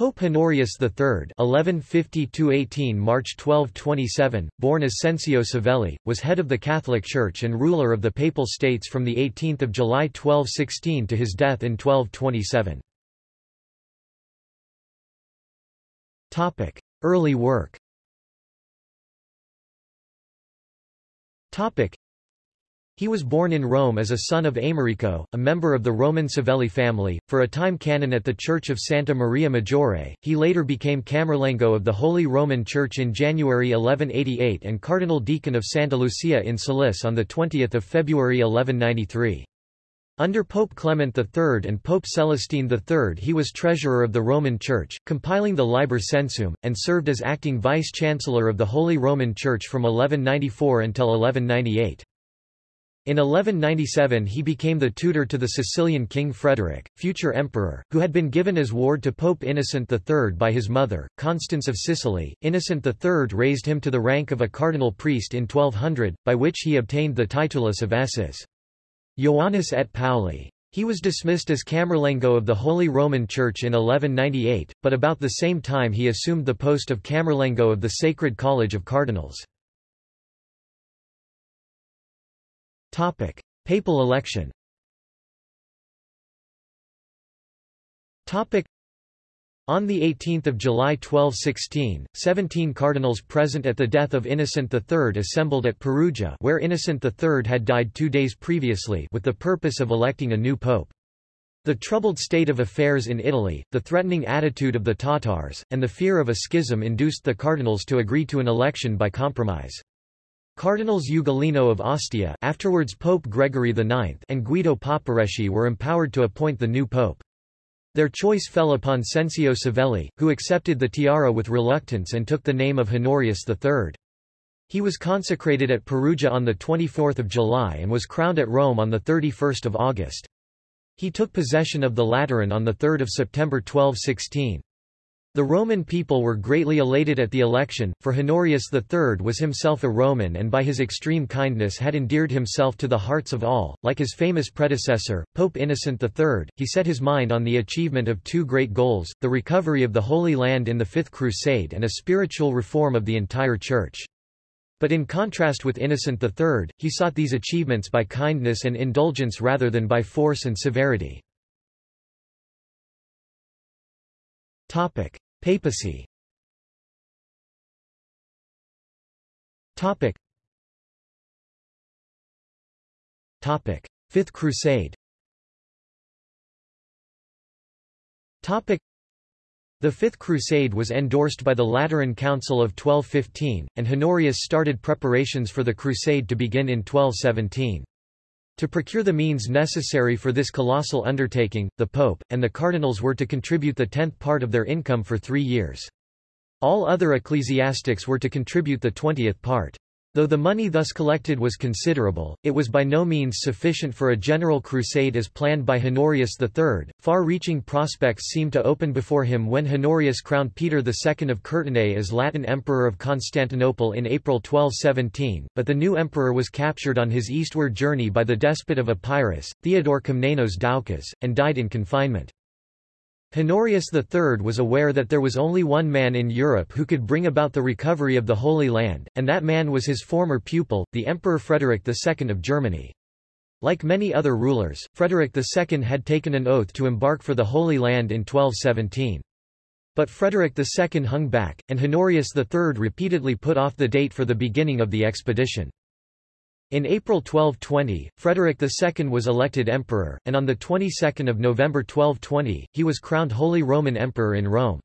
Pope Honorius III (1150–18 March 1227), born Ascensio Savelli, was head of the Catholic Church and ruler of the Papal States from the 18th of July 1216 to his death in 1227. Topic: Early work. Topic: he was born in Rome as a son of Americo, a member of the Roman Savelli family, for a time canon at the Church of Santa Maria Maggiore. He later became Camerlengo of the Holy Roman Church in January 1188 and Cardinal Deacon of Santa Lucia in Salice on 20 February 1193. Under Pope Clement III and Pope Celestine III he was treasurer of the Roman Church, compiling the Liber Censuum, and served as acting vice-chancellor of the Holy Roman Church from 1194 until 1198. In 1197 he became the tutor to the Sicilian king Frederick, future emperor, who had been given as ward to Pope Innocent III by his mother, Constance of Sicily. Innocent III raised him to the rank of a cardinal priest in 1200, by which he obtained the titulus of Esses. Ioannis et Pauli. He was dismissed as Camerlengo of the Holy Roman Church in 1198, but about the same time he assumed the post of Camerlengo of the Sacred College of Cardinals. Topic: Papal election. Topic: on 18 July 1216, 17 cardinals present at the death of Innocent III assembled at Perugia where Innocent III had died two days previously with the purpose of electing a new pope. The troubled state of affairs in Italy, the threatening attitude of the Tatars, and the fear of a schism induced the cardinals to agree to an election by compromise. Cardinals Ugolino of Ostia afterwards Pope Gregory IX and Guido Papareschi were empowered to appoint the new pope. Their choice fell upon Cencio Savelli, who accepted the tiara with reluctance and took the name of Honorius III. He was consecrated at Perugia on 24 July and was crowned at Rome on 31 August. He took possession of the Lateran on 3 September 1216. The Roman people were greatly elated at the election, for Honorius III was himself a Roman and by his extreme kindness had endeared himself to the hearts of all. Like his famous predecessor, Pope Innocent III, he set his mind on the achievement of two great goals, the recovery of the Holy Land in the Fifth Crusade and a spiritual reform of the entire Church. But in contrast with Innocent III, he sought these achievements by kindness and indulgence rather than by force and severity. Topic: Papacy. Topic. Topic: Fifth Crusade. Topic: The Fifth Crusade was endorsed by the Lateran Council of 1215, and Honorius started preparations for the crusade to begin in 1217. To procure the means necessary for this colossal undertaking, the Pope, and the cardinals were to contribute the tenth part of their income for three years. All other ecclesiastics were to contribute the twentieth part. Though the money thus collected was considerable, it was by no means sufficient for a general crusade as planned by Honorius III. Far-reaching prospects seemed to open before him when Honorius crowned Peter II of Courtenay as Latin Emperor of Constantinople in April 1217, but the new emperor was captured on his eastward journey by the despot of Epirus, Theodore Komnenos Doukas, and died in confinement. Honorius III was aware that there was only one man in Europe who could bring about the recovery of the Holy Land, and that man was his former pupil, the Emperor Frederick II of Germany. Like many other rulers, Frederick II had taken an oath to embark for the Holy Land in 1217. But Frederick II hung back, and Honorius III repeatedly put off the date for the beginning of the expedition. In April 1220, Frederick II was elected emperor, and on the 22nd of November 1220, he was crowned Holy Roman Emperor in Rome.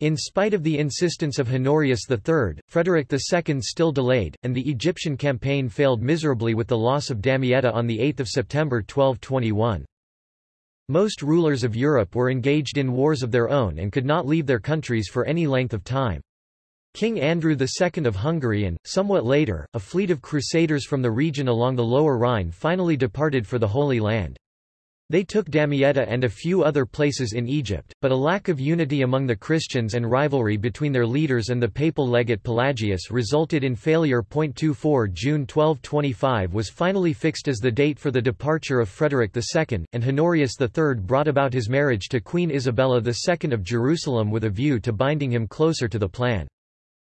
In spite of the insistence of Honorius III, Frederick II still delayed, and the Egyptian campaign failed miserably with the loss of Damietta on 8 September 1221. Most rulers of Europe were engaged in wars of their own and could not leave their countries for any length of time. King Andrew II of Hungary and, somewhat later, a fleet of crusaders from the region along the Lower Rhine finally departed for the Holy Land. They took Damietta and a few other places in Egypt, but a lack of unity among the Christians and rivalry between their leaders and the papal legate Pelagius resulted in failure. 24 June 1225 was finally fixed as the date for the departure of Frederick II, and Honorius III brought about his marriage to Queen Isabella II of Jerusalem with a view to binding him closer to the plan.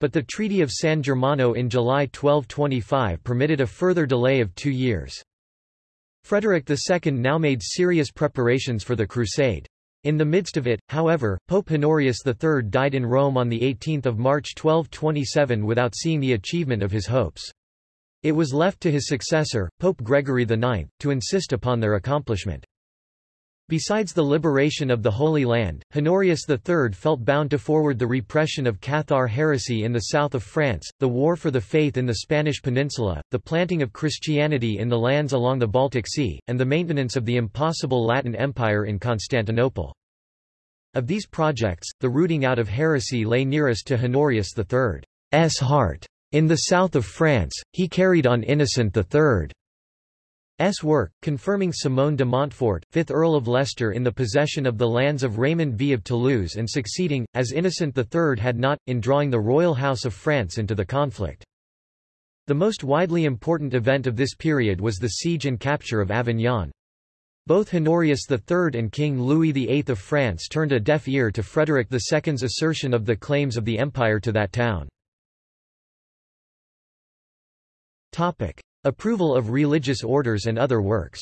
But the Treaty of San Germano in July 1225 permitted a further delay of two years. Frederick II now made serious preparations for the crusade. In the midst of it, however, Pope Honorius III died in Rome on 18 March 1227 without seeing the achievement of his hopes. It was left to his successor, Pope Gregory IX, to insist upon their accomplishment. Besides the liberation of the Holy Land, Honorius III felt bound to forward the repression of Cathar heresy in the south of France, the war for the faith in the Spanish peninsula, the planting of Christianity in the lands along the Baltic Sea, and the maintenance of the impossible Latin Empire in Constantinople. Of these projects, the rooting out of heresy lay nearest to Honorius III's heart. In the south of France, he carried on Innocent III S. work, confirming Simon de Montfort, 5th Earl of Leicester in the possession of the lands of Raymond V of Toulouse and succeeding, as Innocent III had not, in drawing the royal house of France into the conflict. The most widely important event of this period was the siege and capture of Avignon. Both Honorius III and King Louis VIII of France turned a deaf ear to Frederick II's assertion of the claims of the empire to that town. Approval of religious orders and other works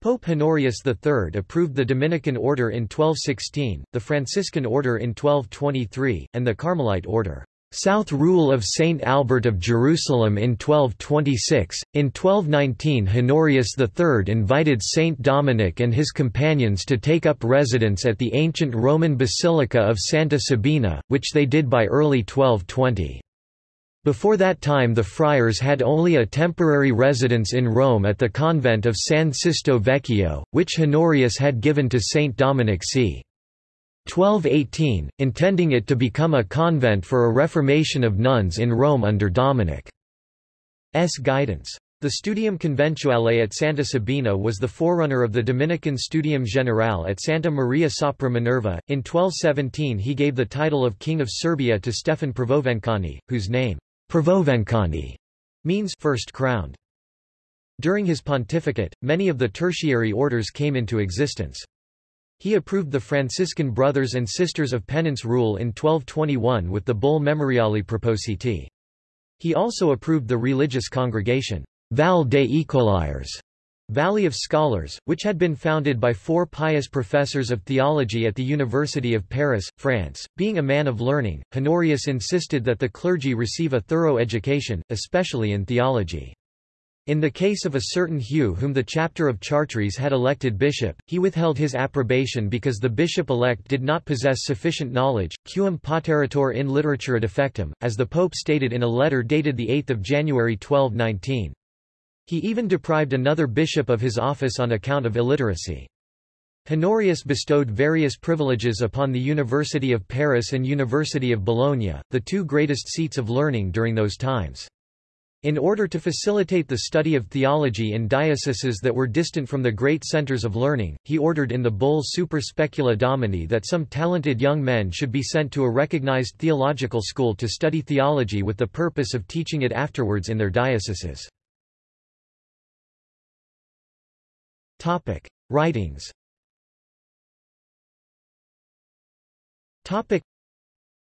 Pope Honorius III approved the Dominican order in 1216, the Franciscan order in 1223, and the Carmelite order. South Rule of Saint Albert of Jerusalem in 1226. In 1219 Honorius III invited Saint Dominic and his companions to take up residence at the ancient Roman Basilica of Santa Sabina, which they did by early 1220. Before that time the friars had only a temporary residence in Rome at the convent of San Sisto Vecchio, which Honorius had given to Saint Dominic c. 1218, intending it to become a convent for a reformation of nuns in Rome under Dominic's guidance. The Studium Conventuale at Santa Sabina was the forerunner of the Dominican Studium Generale at Santa Maria sopra Minerva. In 1217 he gave the title of King of Serbia to Stefan Prvovencani, whose name, Prvovencani, means first crowned. During his pontificate, many of the tertiary orders came into existence. He approved the Franciscan Brothers and Sisters of Penance rule in 1221 with the bull Memoriali Propositi. He also approved the religious congregation, Val des Écoliers, Valley of Scholars, which had been founded by four pious professors of theology at the University of Paris, France. Being a man of learning, Honorius insisted that the clergy receive a thorough education, especially in theology. In the case of a certain Hugh whom the chapter of Chartres had elected bishop, he withheld his approbation because the bishop-elect did not possess sufficient knowledge, quum poterator in literatura defectum, as the pope stated in a letter dated 8 January 1219. He even deprived another bishop of his office on account of illiteracy. Honorius bestowed various privileges upon the University of Paris and University of Bologna, the two greatest seats of learning during those times. In order to facilitate the study of theology in dioceses that were distant from the great centers of learning, he ordered in the bull Super Specula Domini that some talented young men should be sent to a recognized theological school to study theology with the purpose of teaching it afterwards in their dioceses. Writings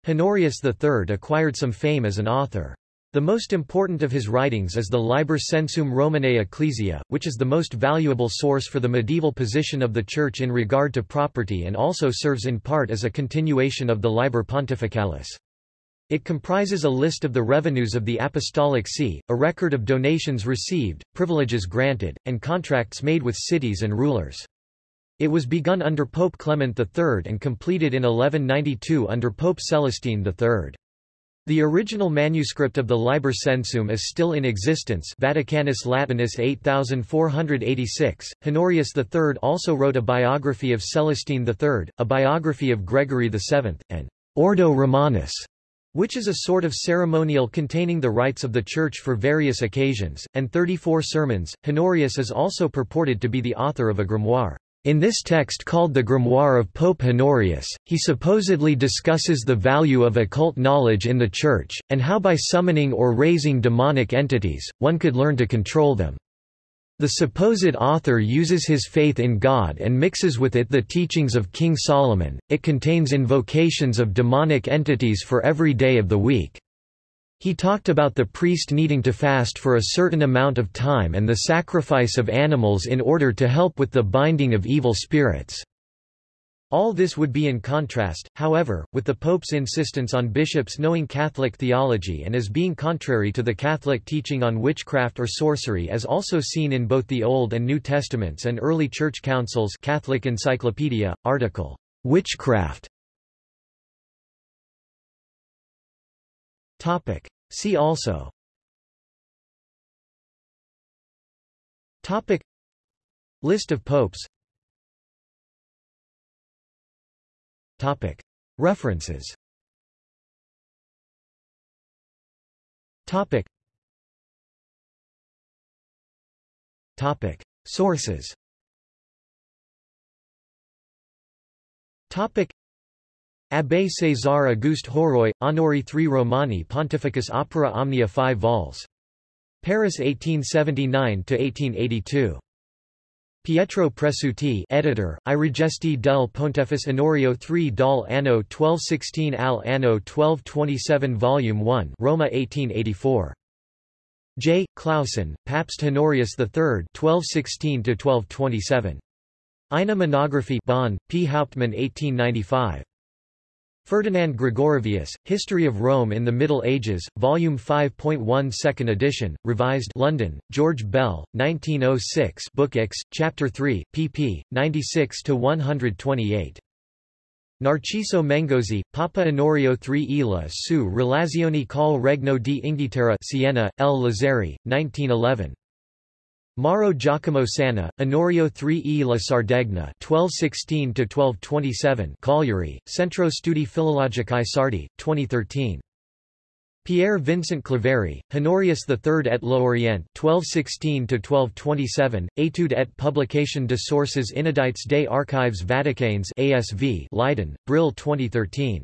Honorius III acquired some fame as an author. The most important of his writings is the Liber Censuum Romanae Ecclesia, which is the most valuable source for the medieval position of the Church in regard to property and also serves in part as a continuation of the Liber Pontificalis. It comprises a list of the revenues of the Apostolic See, a record of donations received, privileges granted, and contracts made with cities and rulers. It was begun under Pope Clement III and completed in 1192 under Pope Celestine III. The original manuscript of the Liber Censuum is still in existence Vaticanus Latinus 8486. Honorius III also wrote a biography of Celestine III, a biography of Gregory VII, and Ordo Romanus, which is a sort of ceremonial containing the rites of the Church for various occasions, and 34 sermons. Honorius is also purported to be the author of a grimoire. In this text called the Grimoire of Pope Honorius, he supposedly discusses the value of occult knowledge in the Church, and how by summoning or raising demonic entities, one could learn to control them. The supposed author uses his faith in God and mixes with it the teachings of King Solomon. It contains invocations of demonic entities for every day of the week. He talked about the priest needing to fast for a certain amount of time and the sacrifice of animals in order to help with the binding of evil spirits. All this would be in contrast, however, with the Pope's insistence on bishops knowing Catholic theology and as being contrary to the Catholic teaching on witchcraft or sorcery as also seen in both the Old and New Testaments and early church councils Catholic Encyclopedia, article, Witchcraft Topic. See also Topic. List of popes Topic. References Topic. Topic. Sources Topic. Abbé César Auguste Horroy, Honori III Romani Pontificus Opera Omnia 5 vols. Paris 1879–1882. Pietro Presutti editor, I Regesti del Pontefice Honorio III dal anno 1216 al anno 1227 Volume 1 Roma 1884. J. Clausen, Papst Honorius III 1216–1227. Eine Monography Bonn, P. Hauptmann 1895. Ferdinand Gregorovius, History of Rome in the Middle Ages, Volume 5.1 Second edition, revised London, George Bell, 1906 Book X, Chapter 3, pp. 96–128. Narciso Mengozzi, Papa Onorio III Ila su relazioni col Regno di Inghilterra Siena, L. Lazzari, 1911. Mauro Giacomo Sanna, Honorio III e la Sardegna 1216–1227 Cagliari, Centro Studi Filologici Sardi, 2013. Pierre Vincent Claverie, Honorius III et l'Orient 1216–1227, Étude et publication de sources inédites des archives vaticanes ASV Leiden, Brill 2013.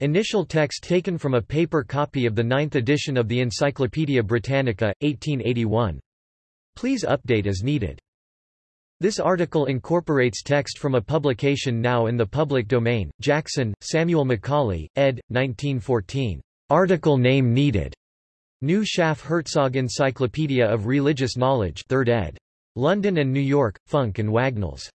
Initial text taken from a paper copy of the ninth edition of the Encyclopaedia Britannica, 1881. Please update as needed. This article incorporates text from a publication now in the public domain. Jackson, Samuel Macaulay, ed. 1914. Article name needed. New Schaff Herzog Encyclopedia of Religious Knowledge 3rd ed. London and New York, Funk and Wagnalls.